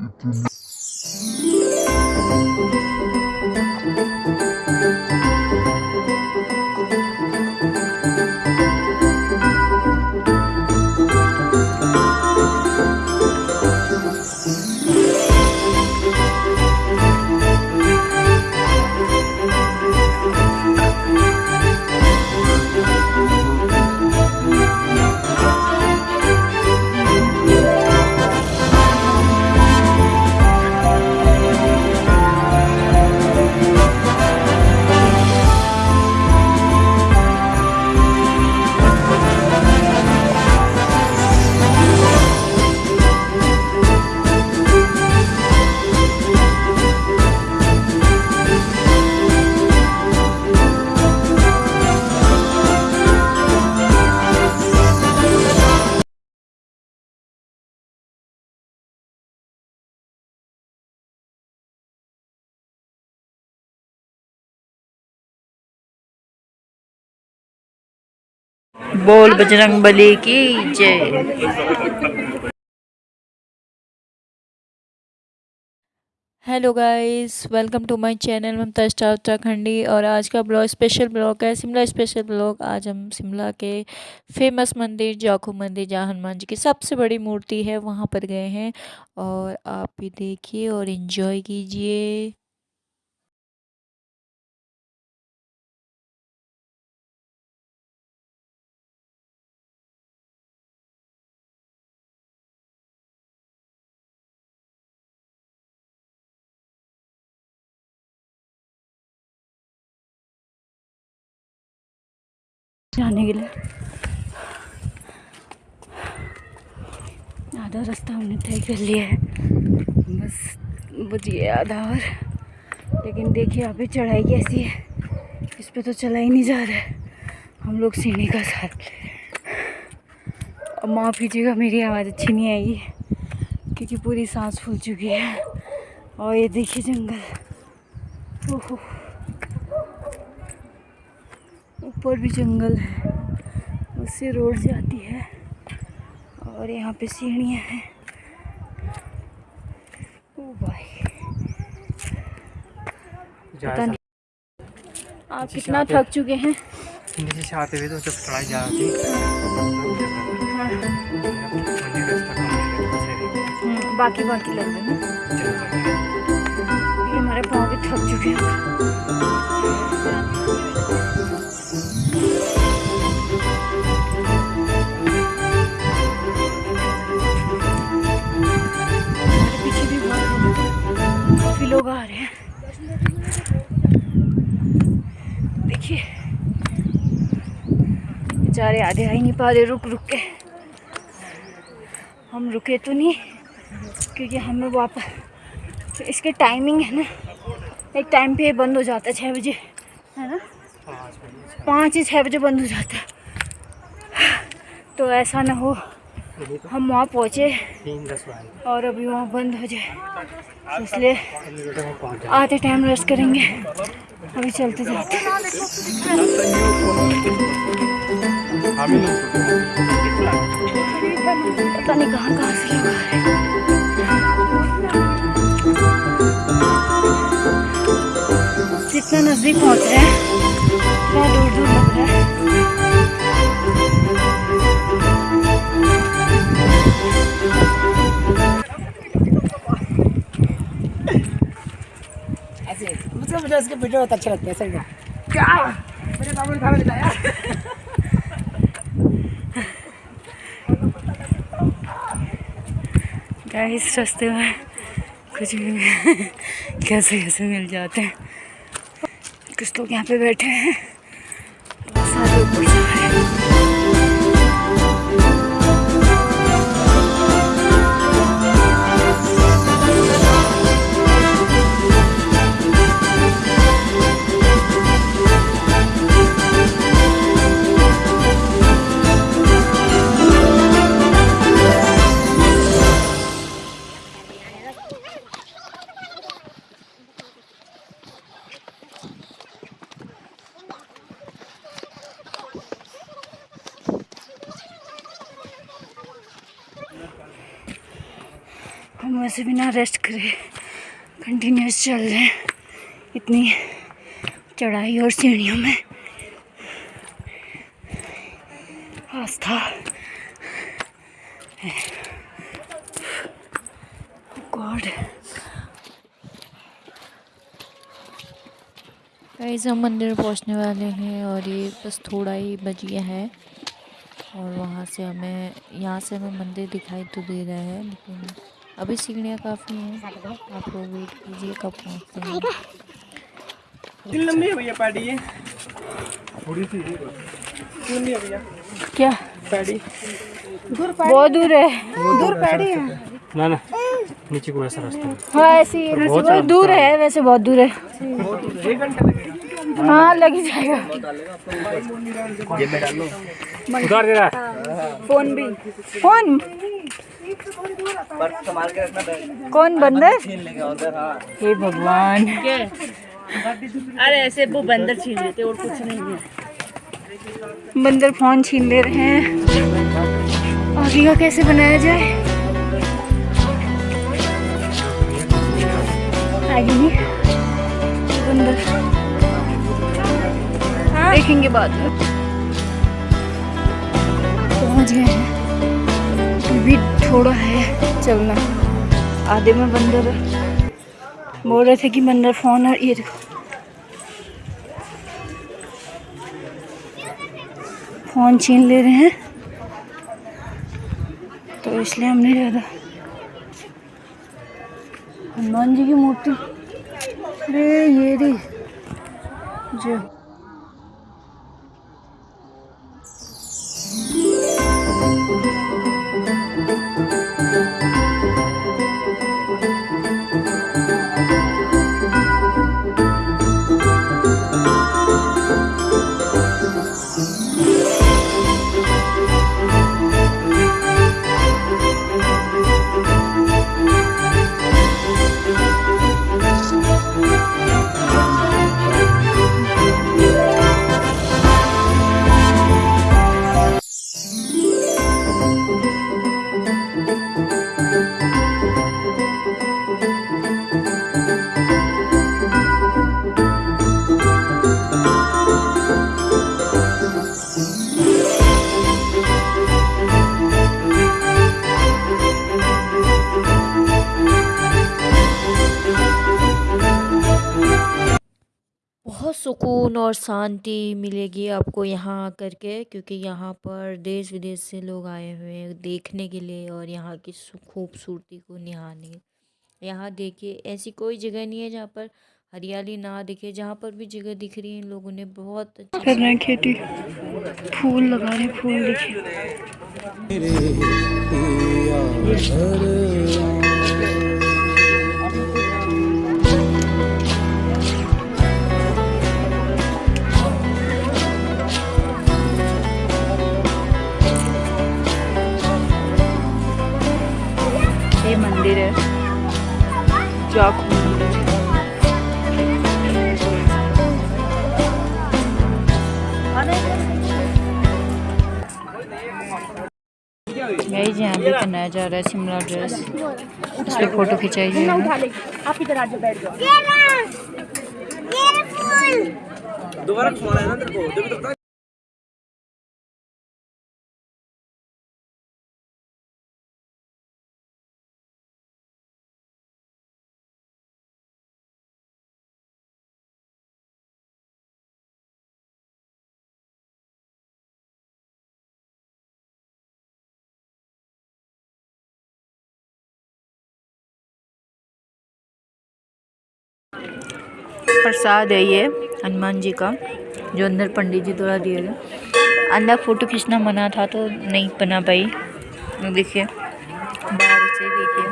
aqui. बोल बजरंग बली की जय। Hello guys welcome to my channel Mamta star Uttarakhandi और आज का ब्लॉग स्पेशल ब्लॉग है शिमला स्पेशल ब्लॉग आज हम शिमला के फ़ेमस मंदिर जाखू मंदिर, जहाँ हनुमान जी की सबसे बड़ी मूर्ति है, वहाँ पर गए हैं। और आप भी देखिए और इन्जॉय कीजिए। जाने के लिए। आधा रास्ता हमने तय कर लिया है। बस बचिए आधा और। लेकिन देखिए, यहाँ अभी चढ़ाई कैसी है। इस पर तो चला ही नहीं जा रहा है। हम लोग सीढ़ी का साथ अब माफ़ कीजिएगा, मेरी आवाज़ अच्छी नहीं आई क्योंकि पूरी सांस फूल चुकी है। और ये देखिए जंगल। ओहो। ऊपर भी जंगल है। उससे रोड जाती है और यहाँ पे सीढ़ियाँ हैं। ओ भाई। पता नहीं। आप कितना थक चुके हैं? नीचे से आते हुए तो जब चढ़ाई जा रही थी हम्म, बाकी बाकी लग रहे हैं। हमारे पाँव भी थक चुके हैं। लोग आ रहे हैं। देखिए। बेचारे आधे आ ही नहीं पा रहे रुक रुक के। हम रुके तो नहीं क्योंकि हमें वापस तो इसके टाइमिंग है ना। एक टाइम पे बंद हो जाता है छः बजे है ना? पाँच या छः बजे बंद हो जाता है। तो ऐसा ना हो। हम वहाँ पहुँचे। और अभी वहाँ बंद हो जाए। तो इसलिए आते टाइम रेस्ट करेंगे। अभी चलते जाते पता नहीं कहाँ कहाँ से लोग आ रहे हैं। जितना नज़दीक पहुँच रहे हैं। उतना दूर दूर लग रहा है। ऐसे मुझे मुझे उसके वीडियो बहुत अच्छे लगते हैं, सही क्या? मेरे बाबू ने खाना दिलाया गाइस रास्ते में कुछ भी कैसे कैसे मिल जाते हैं। कुछ लोग यहाँ पे बैठे हैं। हम वैसे बिना रेस्ट करे कंटिन्यूस चल रहे हैं। इतनी चढ़ाई और सीढ़ियों में। आस्था। गॉड गाइस हम मंदिर पहुँचने वाले हैं और ये बस थोड़ा ही बच गया है। और वहाँ से हमें, यहाँ से हमें मंदिर दिखाई तो दे रहा है, लेकिन अभी सीढ़ियाँ काफ़ी हैं। आप लोग वेट कीजिए कब पहुँचते हैं। लंबी है भैया पैडी ये? थोड़ी सी लंबी है भैया? क्या? पैडी। बहुत दूर है। दूर पैड़ी है। ना ना। नीचे को ऐसा रास्ता हाँ। ऐसी बहुत दूर है वैसे बहुत दूर है। एक घंटा लगेगा। हाँ लग ही जाएगा। में डाल लो। उतार दे रहा फ़ोन भी। फ़ोन? कौन बंदर? हे भगवान। अरे ऐसे वो बंदर छीन लेते और कुछ नहीं है। बंदर फ़ोन छीन ले रहे हैं। आगे का कैसे बनाया जाए? आगे नहीं बंदर। देखेंगे बाद में। पहुँच गए हैं। थोड़ा है, चलना। आधे में बंदर बोल रहे थे कि बंदर फ़ोन और ये फ़ोन छीन ले रहे हैं। तो इसलिए हमने ज़्यादा हनुमान जी की मूर्ति। अरे, ये रे। जो सुकून और शांति मिलेगी आपको यहाँ आकर के क्योंकि यहाँ पर देश विदेश से लोग आए हुए हैं देखने के लिए और यहाँ की खूबसूरती को निहारने यहाँ देखिए ऐसी कोई जगह नहीं है जहाँ पर हरियाली ना दिखे जहाँ पर भी जगह दिख रही है इन लोगों ने बहुत अच्छे कर रहे हैं खेती? फूल लगा रहे फूल देखिए। गाइस यहाँ भी पहनाया जा रहा है शिमला ड्रेस उसकी पे फ़ोटो खिंचाई गई है आप इधर आ जाओ बैठ जाओ। प्रसाद है ये, हनुमान जी का, जो अंदर पंडित जी द्वारा दिए गए अंदर फ़ोटो खींचना मना था तो नहीं बना पाई। देखिए, बाहर से देखिए।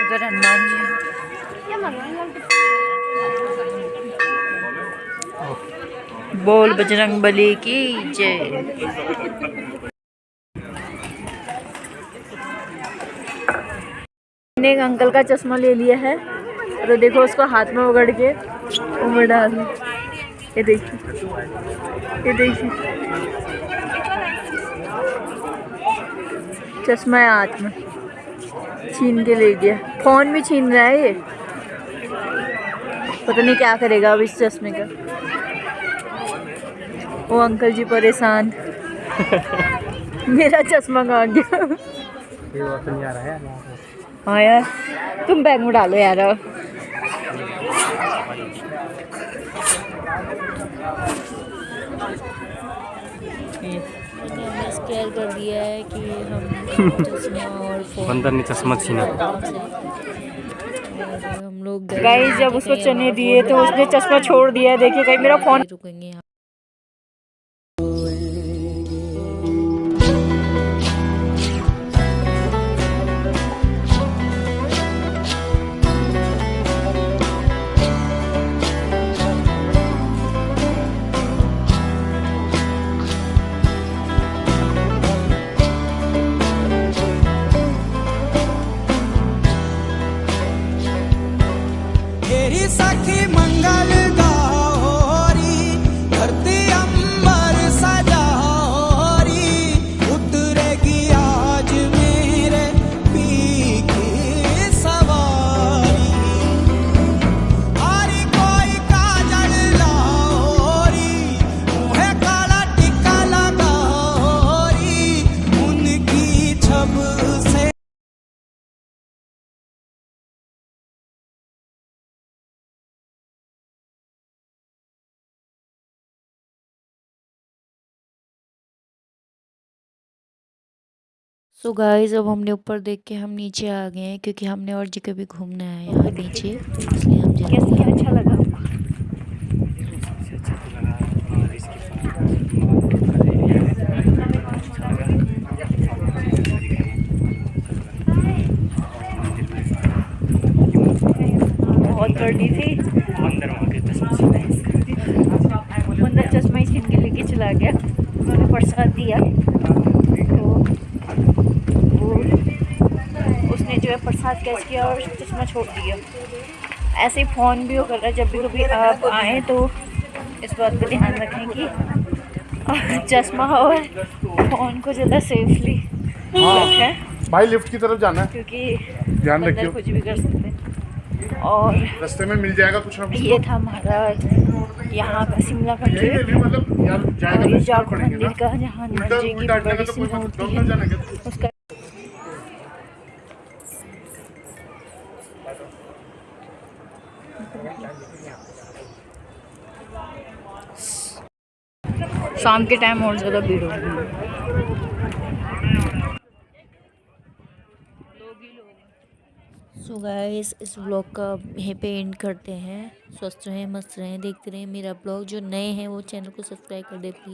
उधर हनुमान जी। बोल बजरंग बली की जय। मैंने एक अंकल का चश्मा ले लिया है। तो देखो उसको हाथ में उगड़ के उमड़ डाल। ये देखिए ये देखिए चश्मा है हाथ में। छीन के ले गया। फ़ोन भी छीन रहा है ये। पता नहीं क्या करेगा अब इस चश्मे का। वो अंकल जी परेशान। मेरा चश्मा कहाँ गया? ये नहीं आ रहा है? हाँ यार तुम बैग में डालो यार। हमने स्केयर कर दिया है कि हम चश्मा और बंदर ने चश्मा छीना। हम लोग गाइस जब उसको चने दिए तो उसने चश्मा छोड़ दिया देखिए कहीं मेरा फ़ोन रुकेंगे सो so गाइस अब हमने ऊपर देख के हम नीचे आ गए हैं क्योंकि हमने और जगह भी घूमना है यहाँ नीचे, इसलिए हम जल्दी कैसे क्या अच्छा लगा? बहुत गर्दी थी अंदर वहाँ के चश्मा छीना मंदिर चश्मा ही छीन के लेके चला गया उन्होंने प्रसाद दिया तो वो जो है प्रसाद कैच किया और चश्मा छोड़ दिया ऐसे ही फ़ोन भी वो कर रहा है जब भी कभी आप आएँ तो इस बात का ध्यान रखें कि चश्मा और फ़ोन को ज़्यादा सेफली रखें। भाई लिफ्ट की तरफ़ जाना है। क्योंकि ध्यान रखियो। कुछ भी कर सकते हैं। और रास्ते में मिल जाएगा कुछ ना कुछ ये था हमारा यहाँ का शिमला का ट्रिप मतलब यार और ये तो जागो मंदिर का जहाँ हनुमान जी की बड़ी तो सी मूर्ति है। उसका शाम के टाइम और ज़्यादा भीड़ होगी। सो गाइस इस ब्लॉग का यहीं पे एंड करते हैं। स्वस्थ रहें, मस्त रहें, देखते रहें मेरा ब्लॉग जो नए हैं, वो चैनल को सब्सक्राइब कर दे प्लीज़